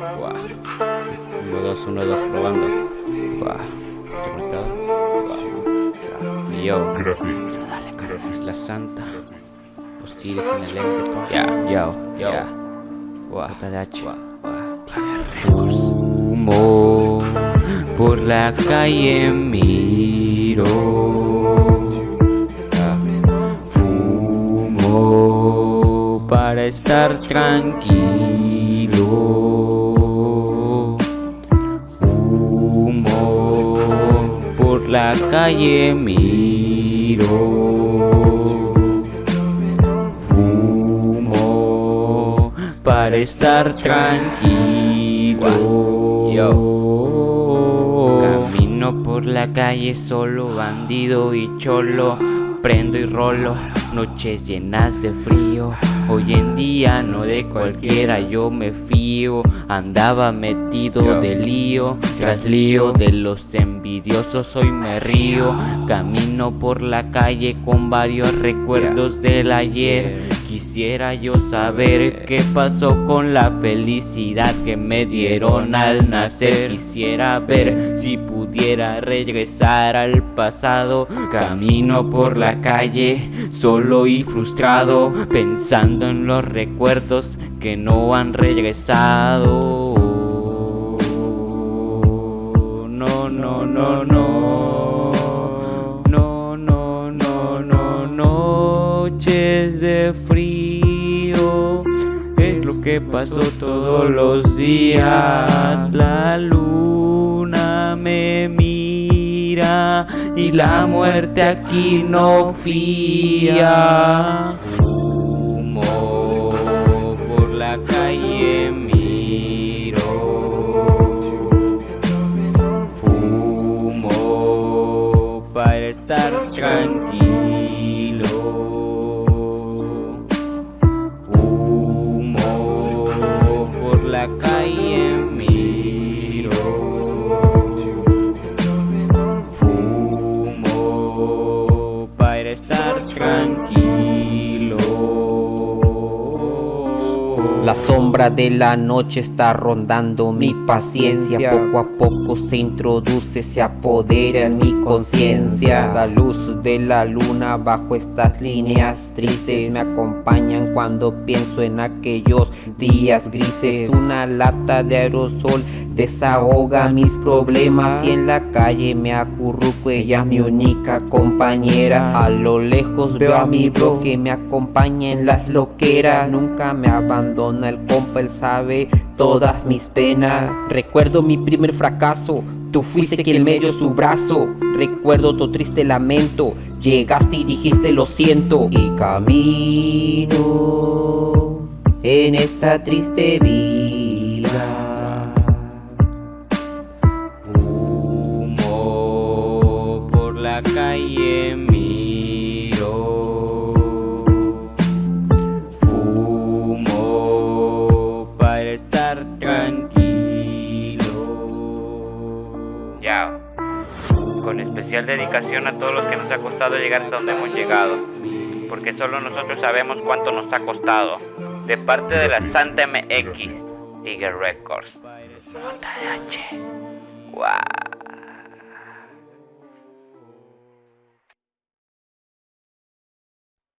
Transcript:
Wow. 1, 2, 1, 2, probando. Wow. ¿Estoy conectado? Wow. Yo. Gracias. Es la santa. Osiris en el. Ya, yo, ya. Wow. JDH. Wow. Humo por la calle miro. Fumo para estar tranquilo. La calle miro. Fumo para estar tranquilo. Camino por la calle solo, bandido y cholo. Prendo y rolo, noches llenas de frío. Hoy en día no de cualquiera yo me fío. Andaba metido de lío, tras lío de los envidiosos hoy me río. Camino por la calle con varios recuerdos del ayer. Quisiera yo saber qué pasó con la felicidad que me dieron al nacer. Quisiera ver si pudiera regresar al pasado Camino por la calle solo y frustrado Pensando en los recuerdos que no han regresado. No, no, no, no que pasó todos los días. La luna me mira Y la muerte aquí no fía. Humo por la calle miro. Fumo para estar tranquilo. La calle La sombra de la noche está rondando mi paciencia. Poco a poco se introduce, se apodera en mi conciencia. La luz de la luna bajo estas líneas tristes Me acompañan cuando pienso en aquellos días grises. Una lata de aerosol desahoga mis problemas Y en la calle me acurruco, ella mi única compañera. A lo lejos veo a mi bro que me acompaña en las loqueras. Nunca me abandona el compa, él sabe todas mis penas. Recuerdo mi primer fracaso. Tú fuiste quien me dio su brazo. Recuerdo tu triste lamento. Llegaste y dijiste lo siento Y camino en esta triste vida la calle miro. Fumo para estar tranquilo. Ya. Con especial dedicación a todos los que nos ha costado llegar hasta donde hemos llegado Porque solo nosotros sabemos cuánto nos ha costado De parte de la Santa MX Tiger Records. JH Wow